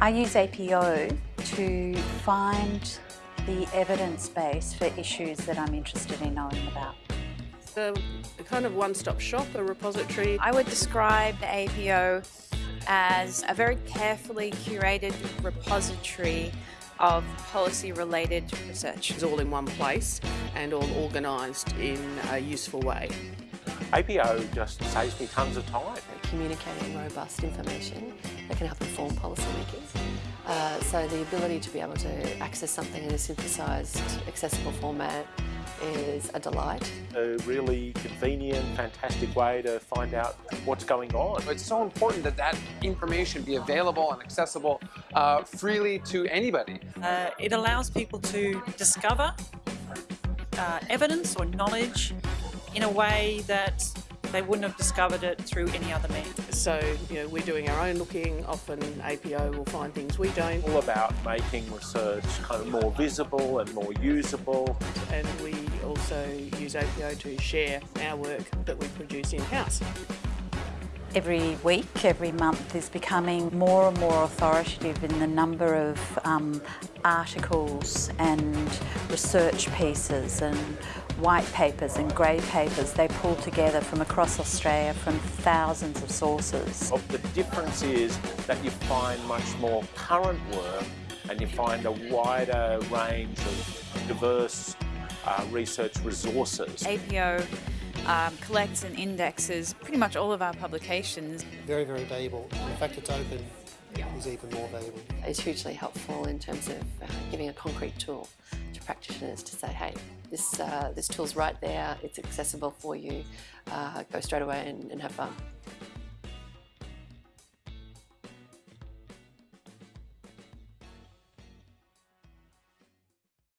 I use APO to find the evidence base for issues that I'm interested in knowing about. A kind of one-stop shop, a repository. I would describe the APO as a very carefully curated repository of policy-related research. It's all in one place and all organised in a useful way. APO just saves me tons of time. Communicating robust information that can help inform policymakers. Uh, so the ability to be able to access something in a synthesised, accessible format is a delight. A really convenient, fantastic way to find out what's going on. It's so important that that information be available and accessible uh, freely to anybody. Uh, it allows people to discover uh, evidence or knowledge in a way that they wouldn't have discovered it through any other means. So, you know, we're doing our own looking, often APO will find things we don't. All about making research kind of more visible and more usable. And we also use APO to share our work that we produce in-house. Every week, every month is becoming more and more authoritative in the number of um, articles and research pieces and white papers and grey papers they pull together from across Australia from thousands of sources. Well, the difference is that you find much more current work and you find a wider range of diverse uh, research resources. APO um, collects and indexes pretty much all of our publications. Very, very valuable. The fact it's open is even more valuable. It's hugely helpful in terms of uh, giving a concrete tool to practitioners to say, hey, this, uh, this tool's right there, it's accessible for you, uh, go straight away and, and have fun.